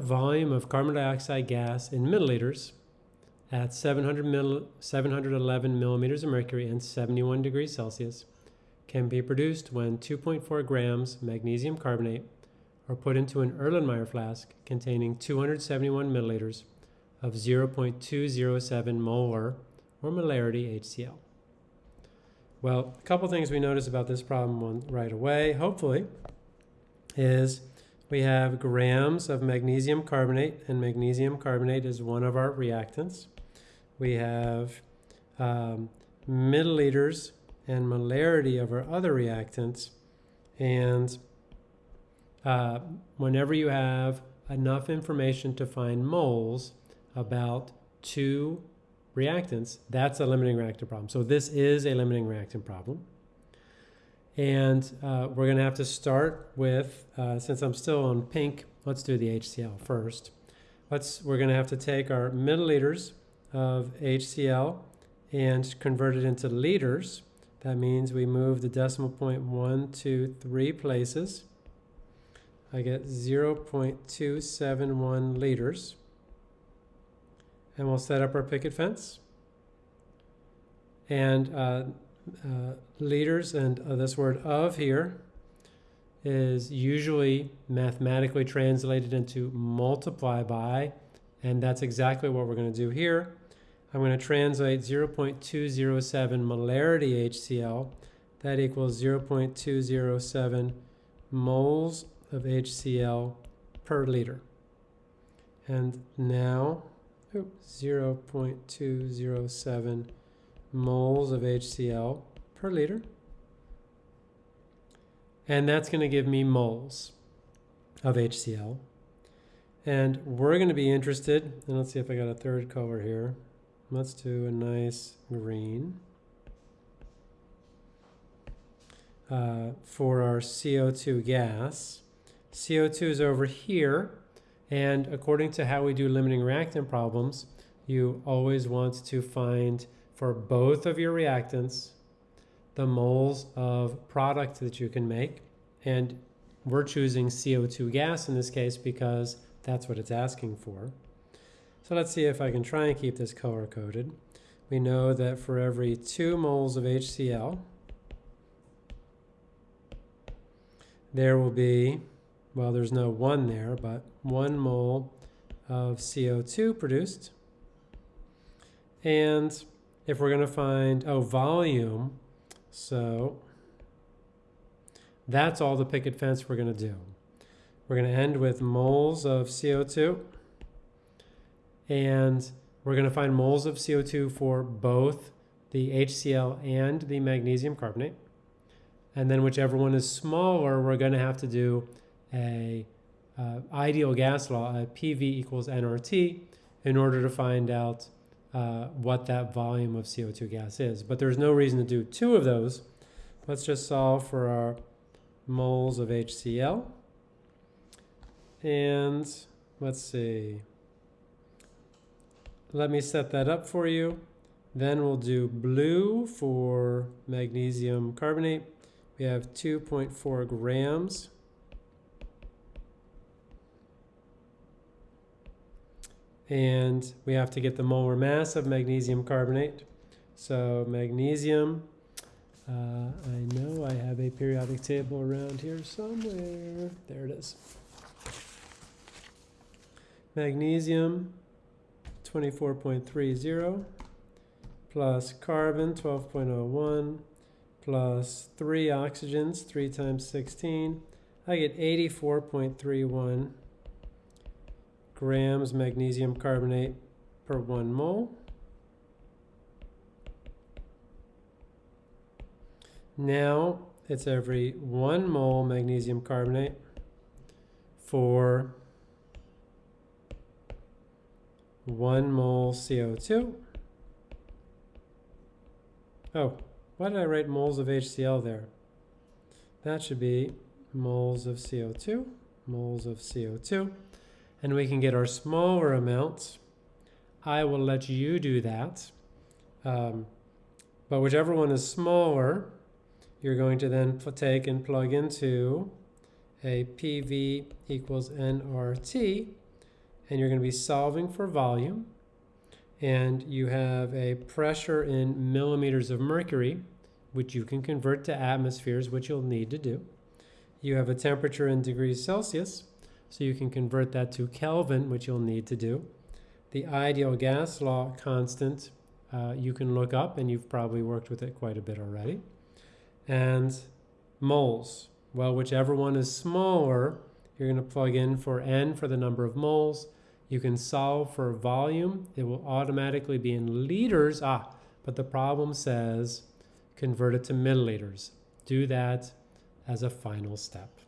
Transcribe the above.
volume of carbon dioxide gas in milliliters at 700 mill, 711 millimeters of mercury and 71 degrees Celsius can be produced when 2.4 grams magnesium carbonate are put into an Erlenmeyer flask containing 271 milliliters of 0.207 molar or molarity HCl. Well, a couple things we notice about this problem right away, hopefully, is we have grams of magnesium carbonate, and magnesium carbonate is one of our reactants. We have um, milliliters and molarity of our other reactants. And uh, whenever you have enough information to find moles about two reactants, that's a limiting reactant problem. So this is a limiting reactant problem. And uh, we're going to have to start with, uh, since I'm still on pink, let's do the HCl first. Let's, we're going to have to take our milliliters of HCl and convert it into liters. That means we move the decimal point one, two, three places. I get 0.271 liters. And we'll set up our picket fence. And uh, uh, liters and uh, this word of here is usually mathematically translated into multiply by, and that's exactly what we're going to do here. I'm going to translate 0.207 molarity HCl. That equals 0.207 moles of HCl per liter. And now, oops, 0.207 moles of HCl per liter. And that's going to give me moles of HCl. And we're going to be interested, and let's see if I got a third color here. Let's do a nice green. Uh, for our CO2 gas. CO2 is over here, and according to how we do limiting reactant problems, you always want to find for both of your reactants the moles of product that you can make. And we're choosing CO2 gas in this case because that's what it's asking for. So let's see if I can try and keep this color coded. We know that for every two moles of HCl, there will be, well, there's no one there, but one mole of CO2 produced. And if we're going to find, oh, volume, so that's all the picket fence we're going to do. We're going to end with moles of CO2. And we're going to find moles of CO2 for both the HCl and the magnesium carbonate. And then whichever one is smaller, we're going to have to do a uh, ideal gas law, a PV equals nRT, in order to find out uh, what that volume of CO2 gas is. But there's no reason to do two of those. Let's just solve for our moles of HCl. And let's see. Let me set that up for you. Then we'll do blue for magnesium carbonate. We have 2.4 grams. And we have to get the molar mass of magnesium carbonate. So magnesium, uh, I know I have a periodic table around here somewhere. There it is. Magnesium, 24.30, plus carbon, 12.01, plus 3 oxygens, 3 times 16. I get 84.31 grams magnesium carbonate per one mole. Now it's every one mole magnesium carbonate for one mole CO2. Oh, why did I write moles of HCl there? That should be moles of CO2, moles of CO2 and we can get our smaller amounts. I will let you do that. Um, but whichever one is smaller, you're going to then take and plug into a PV equals nRT, and you're going to be solving for volume. And you have a pressure in millimeters of mercury, which you can convert to atmospheres, which you'll need to do. You have a temperature in degrees Celsius, so you can convert that to Kelvin, which you'll need to do. The ideal gas law constant uh, you can look up, and you've probably worked with it quite a bit already. And moles. Well, whichever one is smaller, you're going to plug in for n for the number of moles. You can solve for volume. It will automatically be in liters. Ah, but the problem says convert it to milliliters. Do that as a final step.